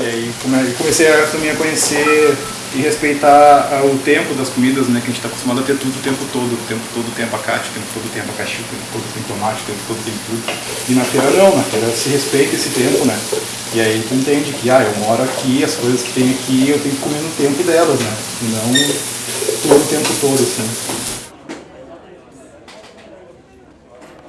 E aí comecei a, também a conhecer e respeitar uh, o tempo das comidas, né? Que a gente está acostumado a ter tudo o tempo todo, o tempo todo tem abacate, o tempo todo tem abacaxi, o tempo todo tem tomate, o tempo todo tem tudo. E na feira não, na feira se respeita esse tempo, né? E aí tu entende que, ah, eu moro aqui, as coisas que tem aqui eu tenho que comer no tempo delas, né? E não todo o tempo todo, assim.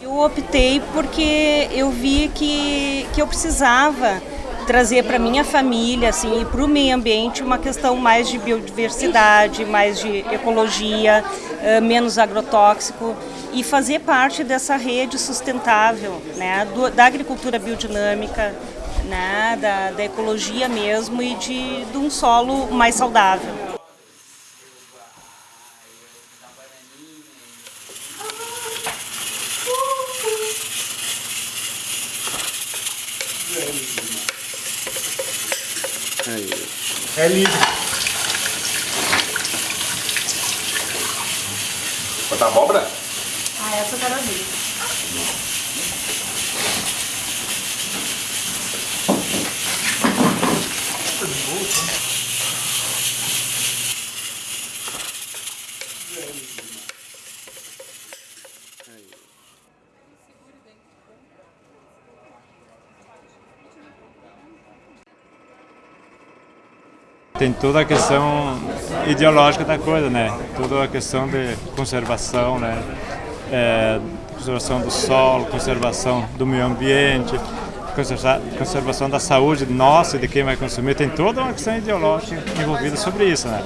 Eu optei porque eu vi que, que eu precisava trazer para minha família assim, e para o meio ambiente uma questão mais de biodiversidade, mais de ecologia, uh, menos agrotóxico e fazer parte dessa rede sustentável né, da agricultura biodinâmica, né, da, da ecologia mesmo e de, de um solo mais saudável. É livre. Botar abóbora? Ah, essa eu quero ver. Tem toda a questão ideológica da coisa, né? Toda a questão de conservação, né? É, conservação do solo, conservação do meio ambiente, conservação da saúde nossa e de quem vai consumir. Tem toda uma questão ideológica envolvida sobre isso, né?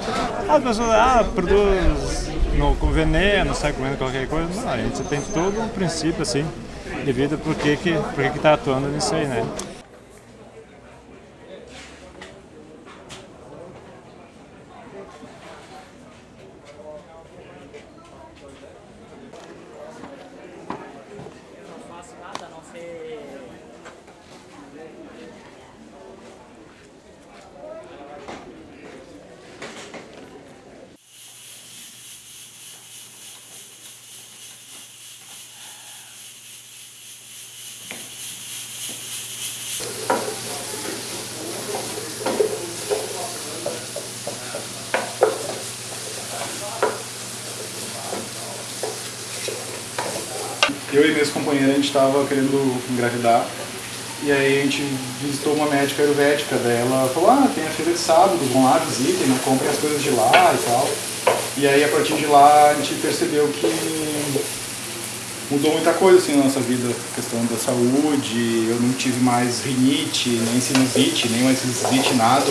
As pessoas, ah, produz no, com veneno, sai comendo qualquer coisa. Não, a gente tem todo um princípio, assim, de vida, por que que está atuando nisso aí, né? Eu e minhas companheiras, a gente estava querendo engravidar, e aí a gente visitou uma médica ayurvédica, daí ela falou, ah, tem a feira de sábado, vão lá, visitem, não comprem as coisas de lá e tal. E aí a partir de lá a gente percebeu que mudou muita coisa assim na nossa vida, questão da saúde, eu não tive mais rinite, nem sinusite, nem mais sinusite, nada.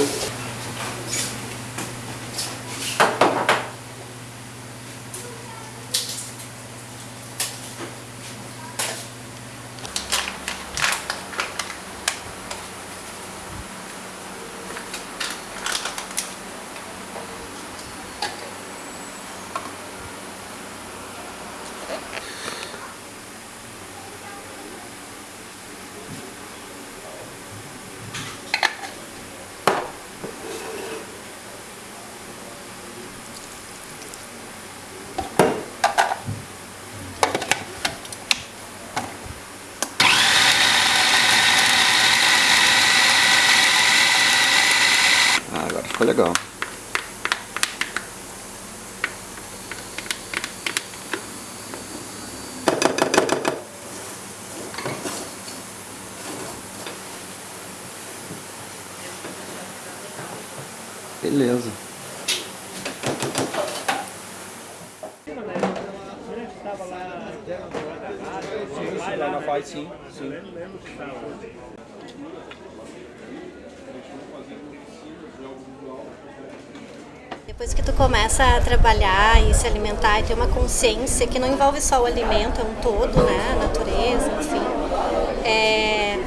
Legal. Beleza. Lá na faz sim, sim. Depois que tu começa a trabalhar e se alimentar e ter uma consciência que não envolve só o alimento, é um todo, né, a natureza, enfim. É,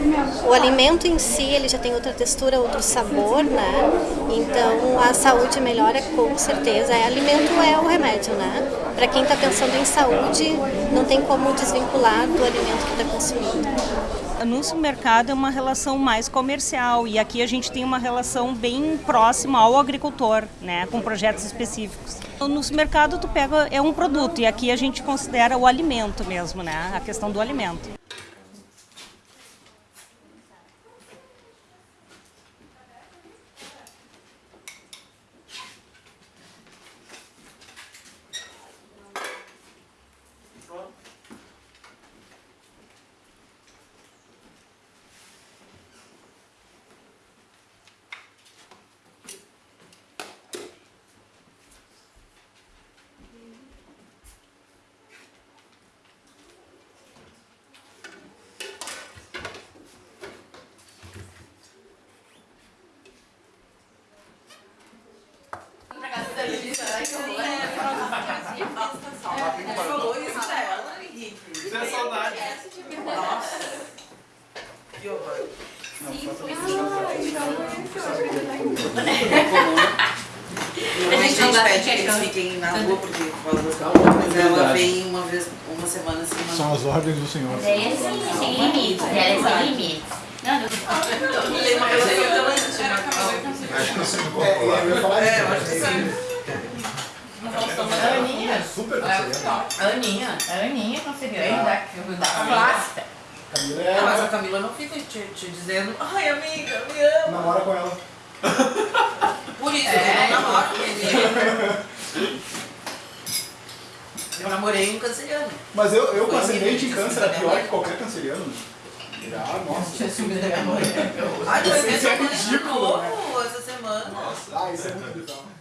o alimento em si, ele já tem outra textura, outro sabor, né, então a saúde melhora com certeza. É, alimento é o remédio, né. Para quem está pensando em saúde, não tem como desvincular do alimento que está consumindo no supermercado é uma relação mais comercial e aqui a gente tem uma relação bem próxima ao agricultor, né, com projetos específicos. No supermercado tu pega é um produto e aqui a gente considera o alimento mesmo, né, a questão do alimento. Nossa. Que horror. A gente não pede que eles fiquem na rua porque fala das mas ela vem uma vez, uma semana assim, uma São as ordens do Senhor. É sem, sem limites, ela é sem limites. Não, não. Íntima. Acho que você não é, eu falar É, eu acho que sim. A Aninha. Super A canceriana. Aninha. A Aninha canceriana da, da clássica. Camila Ah, mas a é... Camila não fica te, te dizendo, ai amiga, me ama. Namora com ela. Por isso, É. eu não namoro com ele. Eu namorei um canceriano. Mas eu, eu com Foi ascendente em câncer é né? pior que qualquer canceriano. Ah, nossa. Tinha ciúme da minha mãe. Ai, Isso mas é eu namorei de ridículo, né? novo essa semana. Ah, isso é muito bizarro.